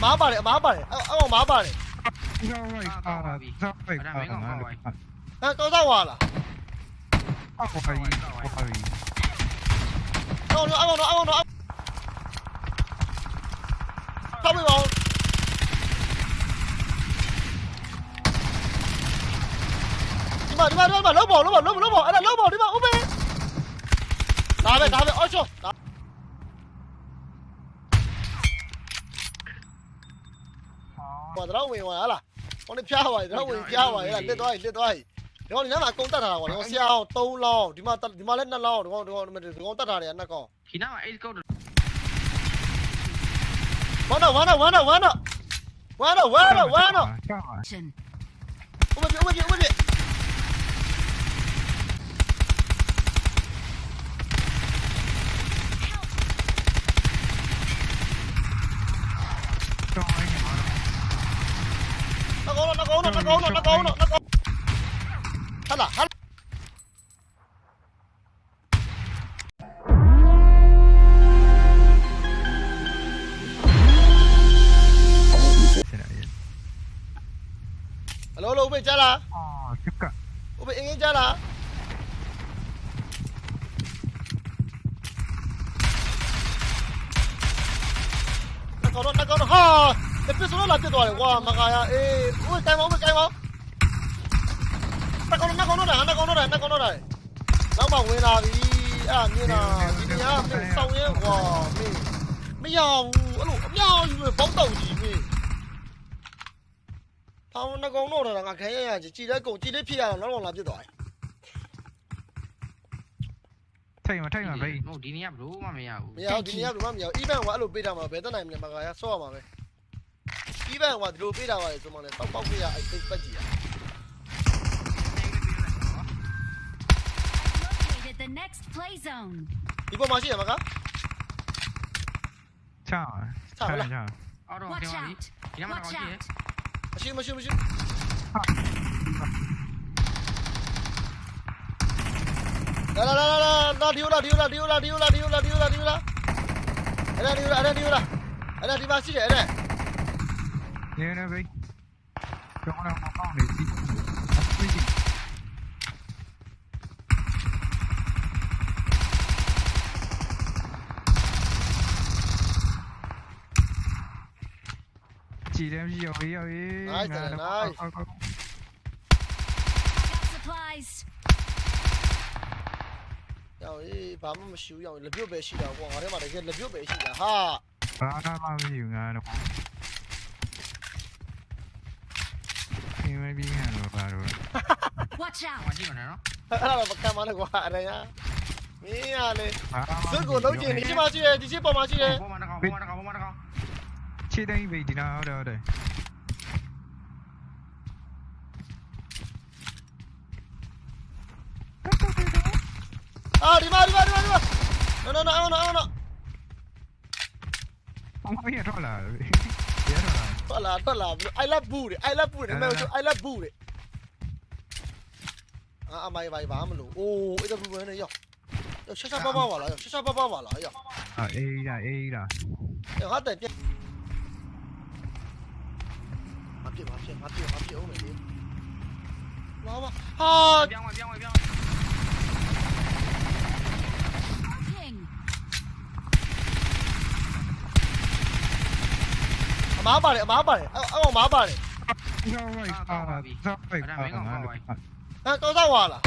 마발해 마발해 어 마발해 ra ngoài à ra ngoài à ra ngoài à tôi ra ngoài là à ngoài ngoài đâu nữa đâu nữa đâu nữa không bị bóng đi mà đi mà đi mà lốp bò lốp bò lốp bò lốp bò anh là lốp bò đi mà úp đi đá về đá về ôi trời ဝင်သွားလားဟိုနေဖျားသွားတယ်တော့ဝင်ဖျားသွားတယ်လက်သွားပြီလက်သွားပြီဒီကောင်ဒီနားမှာအကုန်တက်ထားတာကွာဒီကောင်ဆရာအောင်3လောင်းဒီမှာဒီမှာလည်း2လောင်းဒီကောင်ဒီကောင်ဒီကောင်တက်ထားတယ်နှစ်ကောင်ဒီနားမှာ8ကောက်တော့ဝမ်းတော့ဝမ်းတော့ဝမ်းတော့ဝမ်းတော့ဝမ်းတော့ဝမ်းတော့ဝမ်းတော့ Hello 오베 있잖아 아 잠깐 오베 잉 있잖아 나 걸어 나 걸어 하 대표 손을 낮게 도와요 와 막아야 에 오베 까이마 오베 까이마 나 걸어 나 걸어 나 걸어 나 걸어 나 막막 왜 나비 အဲ့ဒါမြင်တာဒီနေရာမင်းစောင်းရဲကွာမင်းမရဘူးအဲ့လိုအမြောက်ကြီးပဲဘောက်တောက်ကြီးမင်း တောင်းနှကုံတော့တာငါခံရရကြီးကြည်တဲ့ကုံကြည်လေးဖြစ်ရအောင်နောက်တော့လာပြစ်သွားတယ်ထိုင်မထိုင်မဘိမဟုတ်ဒီနေရဘလို့မှမရဘူးမရဘူးဒီနေရဘလို့မှမရဘူး event ကအဲ့လိုပေးတာမှာဘယ်တက်နိုင်မလဲမကရဆော့ရမှာပဲ event ကဒီလိုပေးတာပါလေဆိုမှလည်းပောက်ပောက်ပေးရအဲ့စိတ်ပတ်ကြည့်ရ Located the next play zone ဒီပေါ်မှာရှိရမှာကချာချာချာအော်တော့ဒီမှာဒီမှာတော့ကြည့် 信不信不信？来了来了来了，那丢了丢了丢了丢了丢了丢了丢了，哎丢了哎丢了，哎那地方的？天哪喂，叫我来帮忙，没。Empty, empty, away, away. Nice, nice. nice. Go, go, go. Got supplies. ရောင်လေးဘာမှမရှိဘူးရောင်လက်ပြုတ်ပဲရှိတာကွာငါထဲမှာတကယ်လက်ပြုတ်ပဲရှိတာဟာဘာမှမရှိဘူးငါတော့ခင်မပြီးခံတော့ဘာလို့ Watch out ကြည့်မနေနော်အဲ့ဒါတော့ပကံမနဲ့ကွာအရင်ကမင်းကလေဇွတ်ကိုလုံးကျင်ဒီချစ်မရှိရဲ့ဒီချစ်ပေါ်မှာရှိရဲ့ပေါ်မှာတကောင်ပေါ်မှာတကောင် chị đang đi đâu rồi rồi à đi mà đi mà đi mà orada. Ah, nó nó arriba, arriba. No, no, no, no, no. rồi bien, rola. Rola, rola, bro. I love booty. I love booty. No, no. I love booty. À, à, mày mày bám mà lù. Ô, cái đâu booty này, yo. Yo, xa xa bao bao vào lại, yo, xa xa bao bao vào lại, yo. À, A ra, ê ra. Yo, hết tiền. 앞뒤로 앞뒤로 앞뒤로 앞뒤로 오면 돼 와봐 아 병원 병원 병원 má bà này má bà này ông ông má bà này ra ngoài à ra ngoài à ra ngoài à có ra ngoài là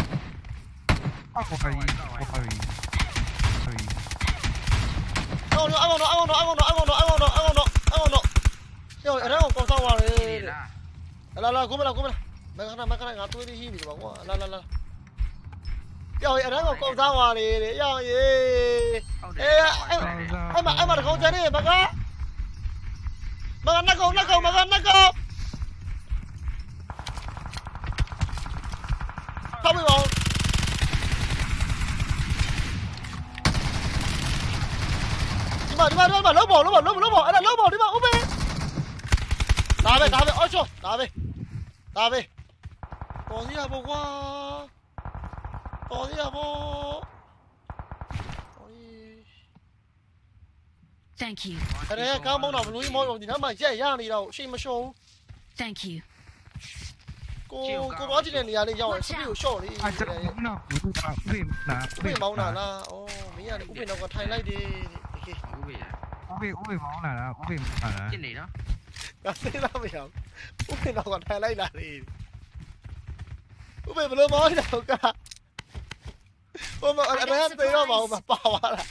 à có phải có phải ông nó ông nó ông nó ông nó ông nó ông nó ông nó ông nó Yo, ada kau kau sawal. Lah lah, kau mana kau mana? Mereka nak mereka nak ngatur di sini bang. Lah lah lah. Yo, ada kau kau sawal ni. Yo, ye. Eh, em em mà không chơi đi bang á. Bang ăn kau nak kau, bang ăn kau. Tao bị bóng. Đi mà đi mà đi mà 줘. 나비. 나비. 어디야 보고. 어디야 보. Thank you. Cái đấy cao mông nào lùi mông thì nó mà dễ dàng đi đâu, xin mà show. Thank you. Cô cô có chuyện này đi rồi, không hiểu show đi. À chắc không nào, cũng là phim là phim mông nào là, ô, mấy nhà cũng phim nào có thay lại đi. Cũng phim, cũng nào là, nào là. Này đó. ငါသိလားမရဘူးဥပ္ပေတော့ကထိုင်လိုက်လာလေဥပ္ပေဘလို့မောင်းတော့ကဟိုမအဲ့ဒါသိတော့မအောင်ပါပါလာ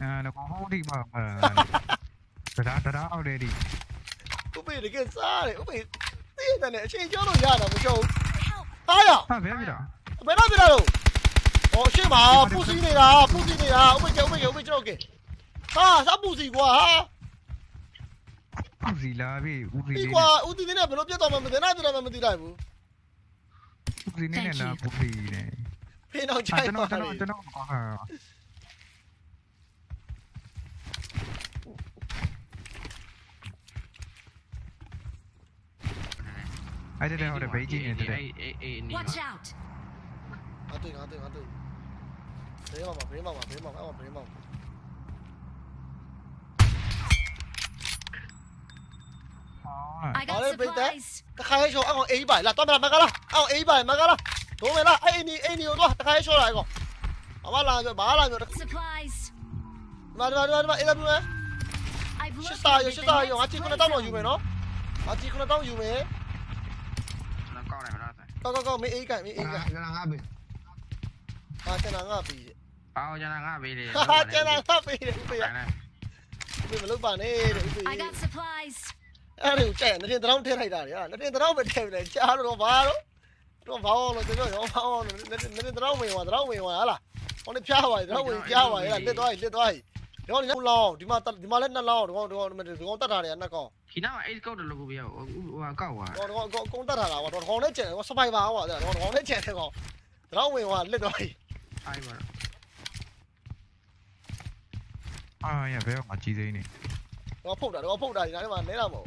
အဲတော့ဟိုဒီမှာတရာတရာအောက်လေဒီဥပ္ပေတကယ်စားတယ်ဥပ္ပေသိရတယ်အချိန်ကျော်လို့ရတာမကျော်ဘူးအားရဟာဘယ်ပြတာဘယ်တော့ပြတာလို့ဟောရှေ့မှာပူစီနေတာပူစီနေတာဥပ္ပေကျဥပ္ပေကျဥပ္ပေကျတော့ကဲဟာစပူစီကွာဟာ ဥစီလာပြီဥစီ ဒီ လေး ကွာဦးတီနေဘယ်လိုပြတ်သွားမှမသိနိုင်ပြတော့မှမသိနိုင်ဘူး ဥစီနေနဲ့လာပူစီနေ ဖေးတော့ အာ ချိုက် ကျွန် ပါ တော် တ ကျွန် ယ် တော်ကျွန်တော်ဟာအဲ့ဒါတော့ဘေးကြီးနေတယ် အေးအေးအေးနေ Watch out. ငါတွေ့ငါတွေ့ငါတွေ့ဘေးမှာဘေးမှာဘေးမှာအဲ့မှာဘေးမှာ I got Alright, break that. supplies. တခါရဲရှော့အောင်အေးပါလာတော့မလားမကလားအောင်အေးပါမကလားဒုံးမလားအဲ့ဒီအဲ့ဒီတော့တခါရဲရှော့လာကောအမလာကြဘာလာကြ Supplies. မမမမအေးဘူး I've ရှစ်စာရ located ရှစ် the စာရ next ငါကြည့်ခုနတောင်းတော့ယူမယ် play နော်ငါကြည့်ခုနတောင်းယူမယ်နော်ကောက်တယ်နော်ဆိုင်ကောကောကောမင်းအေးကန်မင်းအေးကန်ကျွန်တော်ငါပဲဟာကျွန်တော်ငါပြီးအော်ကျွန်တော်ငါဘေးလေဟာကျွန်တော်ငါပြီးတယ်ဖေးဆိုင်လိုက်ဖေးမလုပ်ပါနဲ့တဲ့ဖေး zone. I got supplies. အဲ့ဒါကိုကြက်နေတင်တောင်းထည့်လိုက်တာလေဟာနေတင်တောင်းပဲထည့်လိုက်ကြားတော့ဘာတော့တော့ဘာလို့လဲကျွန်တော်ရောဘာလို့လဲနေတင်တောင်းဝင်သွားတောင်းဝင်သွားဟာလားဟောနေဖျားပါတောင်းဝင်ဖျားပါလေလက်သွားလက်သွားဒီကောင်ဒီလောင်းဒီမှာဒီမှာလည်းနှစ်လောင်းဒီကောင်ဒီကောင်ဒီကောင်တတ်တာလေနှစ်ကောင်ခီနာအေးကောက်တယ်လို့ကိုပြဟိုဟာကောက်သွားတော့တော့အကုန်တတ်တာလားတော့ကောင်နဲ့ကျန်တယ်စပိုင်ပါဟောတော့ကောင်နဲ့ကျန်တယ်ကောင်တောင်းဝင်သွားလက်သွားအိုင်ပါအာရဘယ်မှာကြီးစိမ့်နေတော့ဖုတ်တာတော့ဖုတ်တာဒီနားထဲမှာနဲတာမဟုတ်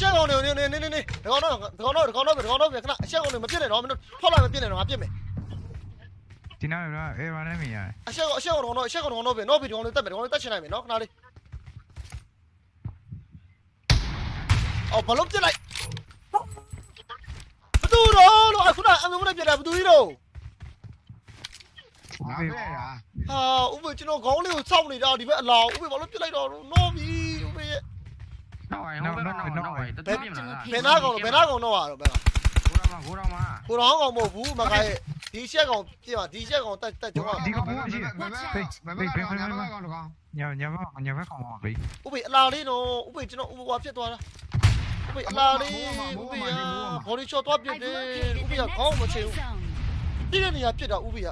ချက်အချက်ကောင်တွေနေနေနေနေဒီကောင်တော့ဒီကောင်တော့ဒီကောင်တော့ဒီကောင်တော့ခဏအချက်ကောင်တွေမပြစ်နဲ့တော့မင်းတို့ဖောက်လိုက်မပြစ်နဲ့တော့ငါပြစ်မယ်ဒီနားရအေးပါနေမြင်ရအချက်အချက်ကောင်တော့အချက်ကောင်တော့ပြနော်ပြီဒီကောင်လေးတက်မယ်ဒီကောင်လေးတက်ချင်နိုင်မယ်နော်ခဏလေးအော်ဘလုံးပြစ်လိုက်ဘသူတော့လို့အခုနအမေမနဲ့ပြစ်တာဘသူကြီးတော့ငါပဲလားဟာဥပကျွန်တော်ခေါင်းလေးကိုစောက်နေတာဒီဘက်အလောင်းဥပဘာလို့ပြစ်လိုက်တော့နော်ပြီဥပရဲ့ နော်ဟိုဘက်နော်နော်ဟိုတဘယ်ပြင်းမလားဘယ်နာကောင်ဘယ်နာကောင်တော့ရတော့ဘယ်ကကိုတော်မှာကိုတော်မှာကိုတော်ကောင်မဟုတ်ဘူးမခိုင်ဒီချက်ကောင်ပြပါဒီချက်ကောင်တက်တက်ကျွန်တော်ဘယ်ဘက်ဘယ်ဘက်ကောင်တော့ကောင်ညာညာမညာဘက်ကောင်ပါဘေးဥပိအလာလေးနော်ဥပိကျွန်တော်ဥပဝါဖြစ်သွားတာဥပိအလာလေးဥပိကဘော်ဒီချော့တော့ပြစ် I've တယ် located ဥပိ the က next ခေါင်းမချေ play ဘူး zone. ပြည့်တဲ့နေရာပြစ်တာဥပိက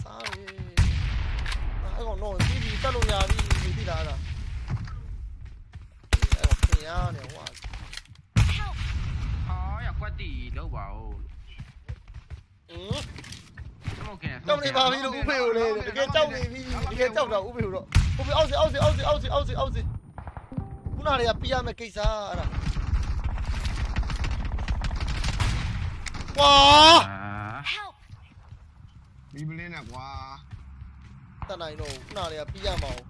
စားရီအဲ့ကောင်တော့ဒီဒီတက်လို့ရပြီဒီလားအဲ့ဒါအဲ့တော့ ခင်ရနေဟိုက Help. အော်ရကွက်တီလောက်ပါဦးอืมသမုတ်ကဲတောက်နေပါပြီလို့ဥပိကိုလေတကယ်ကြောက်နေပြီတကယ်ကြောက်တာဥပိကိုတော့ဥပိအောက်စီအောက်စီအောက်စီအောက်စီအောက်စီအောက်စီခုနတွေကပြရမယ့်ကိစ္စအဲ့ဒါဝါအာ Help. ဒီပလင်းနဲ့ကွာတတ်နိုင်တော့ခုနတွေကပြရမအောင်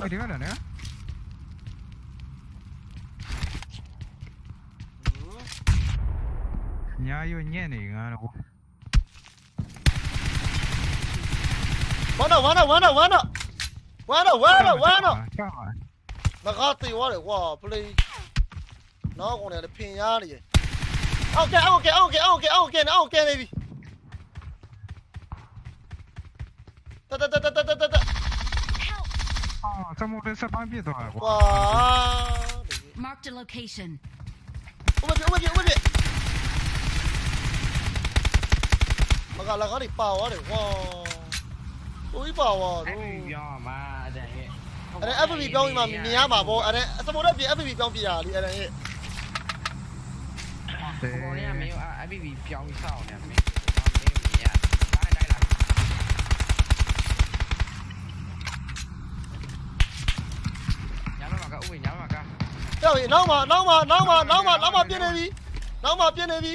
အဲ့ဒီကလည်းနော် ന്യായവും Okay, okay, okay, okay, okay, وانا وانا وانا نغطي وانا وا بلي กะละกะดิเป่าอ่ะเดี๋ยวว่าอุ้ยเป่าอ่ะดูပြောမှာတဲ့ဟဲ့အဲ့ FB ပြောင်းပြီးမှမြင်ရမှာပေါ့အဲ့စပေါ်တော့ပြ FB ပြောင်းပြရလीအဲ့ဟဲ့ဘောရမေ FB ပြောင်းပြီးစောက်နေမင်းတော့နောက်မှာနောက်မှာနောက်မှာနောက်မှာနောက်မှာပြင်းနေပြီနောက်မှာပြင်းနေပြီ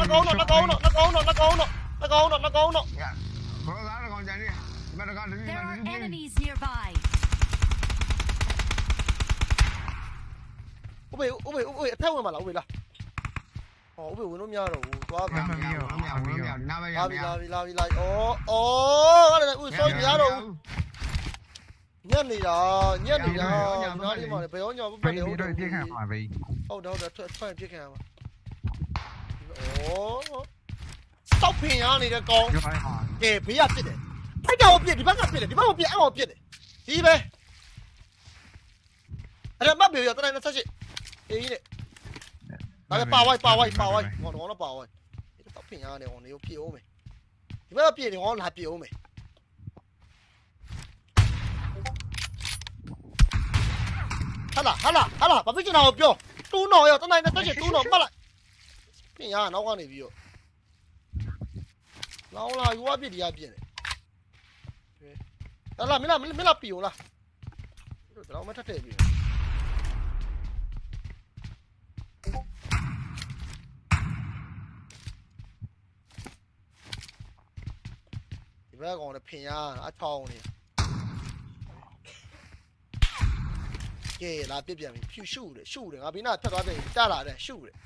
nakauno, nakauno, nakauno, nakauno, nakauno, nakauno. There are enemies nearby. Ube, ube, ube, theo người mà là ube là. Ồ, ube uống nhá rồi, quá cả. Uống nhá, uống nhá, uống nhá. La vi la vi la vi la. Ồ, ồ, cái này ui soi nhá rồi. Nhân đi đó, nhân đi đó. Nó đi mà để béo nhau, béo đi. Béo đi, đi hàng mà vì. Ô đâu, đã thuê thuê chiếc hàng mà. 烧平啊，你的弓，给不要别的，他叫我别，你不要别的，你不要别，我别的，第一呗。哎呀，没有在，再来那出去，哎，那个八万八万八万，我我那八万，你烧平啊，你我你有屁用没？你不要别的，我拿屁欧没？好了好了好了，把飞机拿好标，都拿呀，再在那出去，都拿，过来。 ပြင်ရနောက်ကနေပြီးတော့လောင်းလာယူဝပြစ်ဒီရပြစ်တယ်ဟာလာမင်းလာမင်းလာပြေအောင်လားတို့တော့မထက်တဲ့ပြေဒီဘက်ကောင်လည်းဖင်ရအချောင်းနေကဲလာပြစ်ပြန်ပြီဖြူရှုတယ်ရှုတယ်ငါဘီနာထက်သွားပြန်တလာတယ်ရှုတယ်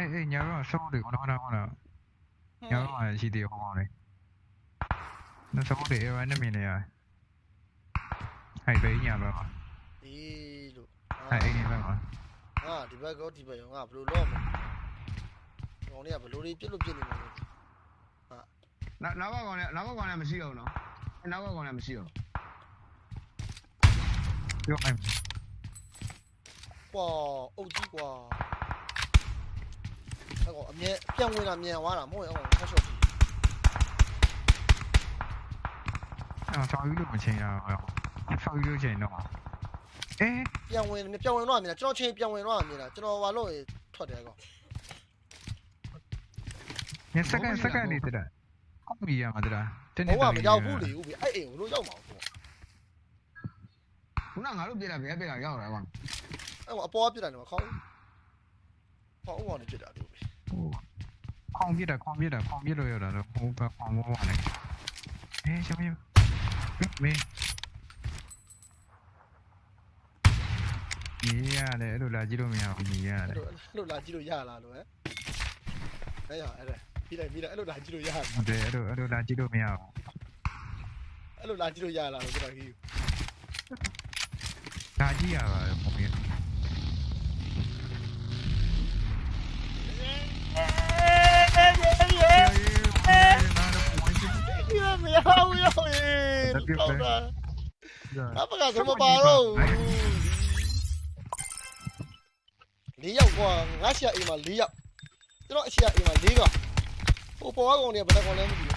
え、え、やるわ、そうで、ほらほらほら。やるわ、CD ほらね。那什么的，哎，那边的呀？还被人家了吗？咦，路。还被人家了吗？啊，这边搞这边用啊，不如老嘛。老呢，不如你别路别路嘛。啊。那那我讲的，那我讲的没事哦，喏。那我讲的没事哦。哟，哎。哇，欧弟哇。那个面点味了面完了，没用，太小气。鱼六毛钱呀！哎呦，章鱼六钱的话？哎，变味了，变味软面了，这道钱变味软面了，这道碗肉也脱掉个。你十干十根的对了，好便宜啊嘛对，真的。我话要五的，哎哎，我都要毛多。那牛肉比了比了比要来吗。哎，我包比了你嘛，靠！包我那比了牛逼。 ပြီခေါင်းပြတာခေါင်းပြတာခေါင်းပြလို့ရတာတော့ဟိုဘက်ခေါင်းဘောပါလေအေးရှမင်းမင်းညီရတယ်အဲ့လိုလာကြည့်လို့မရဘူးညီရတယ်အဲ့လိုအဲ့လိုလာကြည့်လို့ရလားလို့ဟဲ့အဲ့ရအဲ့ဒါပြီးလိုက်ပြီးလိုက်အဲ့လိုလာကြည့်လို့ရလားဟုတ်တယ်အဲ့လိုအဲ့လိုလာကြည့်လို့မရဘူးအဲ့လိုလာကြည့်လို့ရလားလို့ကျွန်တော်ကြီးလာကြည့်ရပါတယ်ပုံပြ မရဘူးရောဟေးတော့တာအပကဆိုမပါတော့လေးယောက်ကွာငါရှာအိမ်မှာလေးယောက်ကျွန်တော်အရှာအိမ်မှာလေးကဟိုပေါ်ကောင်တွေကဘယ်ကောင်လဲမသိဘူး